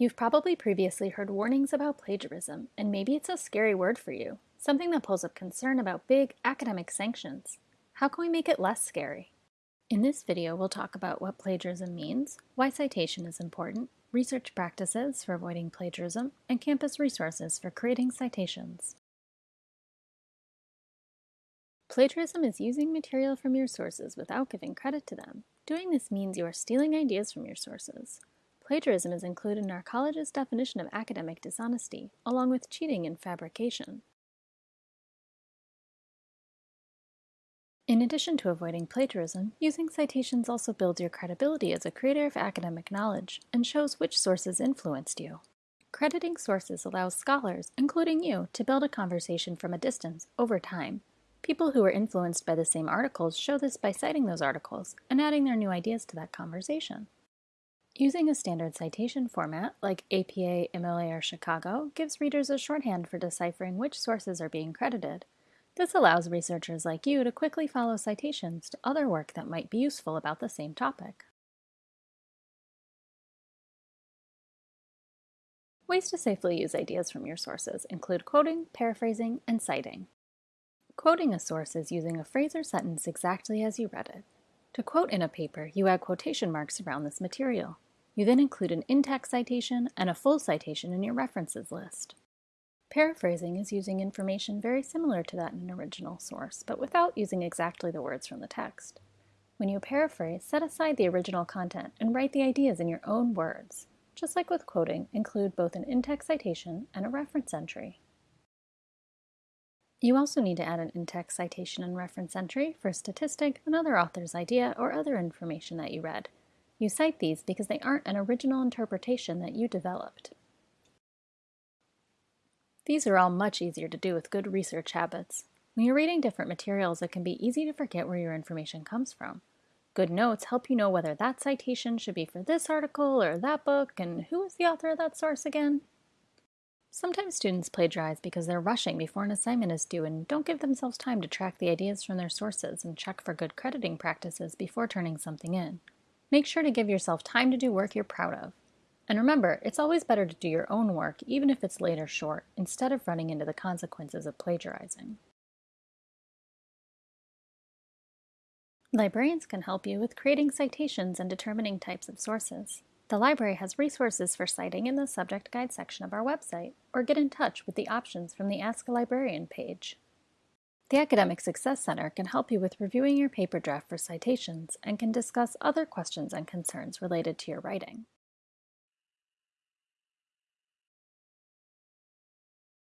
You've probably previously heard warnings about plagiarism, and maybe it's a scary word for you, something that pulls up concern about big academic sanctions. How can we make it less scary? In this video, we'll talk about what plagiarism means, why citation is important, research practices for avoiding plagiarism, and campus resources for creating citations. Plagiarism is using material from your sources without giving credit to them. Doing this means you are stealing ideas from your sources. Plagiarism is included in our college's definition of academic dishonesty, along with cheating and fabrication. In addition to avoiding plagiarism, using citations also builds your credibility as a creator of academic knowledge and shows which sources influenced you. Crediting sources allows scholars, including you, to build a conversation from a distance over time. People who are influenced by the same articles show this by citing those articles and adding their new ideas to that conversation. Using a standard citation format, like APA, MLA, or Chicago, gives readers a shorthand for deciphering which sources are being credited. This allows researchers like you to quickly follow citations to other work that might be useful about the same topic. Ways to safely use ideas from your sources include quoting, paraphrasing, and citing. Quoting a source is using a phrase or sentence exactly as you read it. To quote in a paper, you add quotation marks around this material. You then include an in-text citation and a full citation in your references list. Paraphrasing is using information very similar to that in an original source, but without using exactly the words from the text. When you paraphrase, set aside the original content and write the ideas in your own words. Just like with quoting, include both an in-text citation and a reference entry. You also need to add an in-text citation and reference entry for a statistic, another author's idea, or other information that you read, you cite these because they aren't an original interpretation that you developed. These are all much easier to do with good research habits. When you're reading different materials, it can be easy to forget where your information comes from. Good notes help you know whether that citation should be for this article or that book, and who is the author of that source again? Sometimes students plagiarize because they're rushing before an assignment is due and don't give themselves time to track the ideas from their sources and check for good crediting practices before turning something in. Make sure to give yourself time to do work you're proud of. And remember, it's always better to do your own work, even if it's late or short, instead of running into the consequences of plagiarizing. Librarians can help you with creating citations and determining types of sources. The library has resources for citing in the subject guide section of our website, or get in touch with the options from the Ask a Librarian page. The Academic Success Center can help you with reviewing your paper draft for citations and can discuss other questions and concerns related to your writing.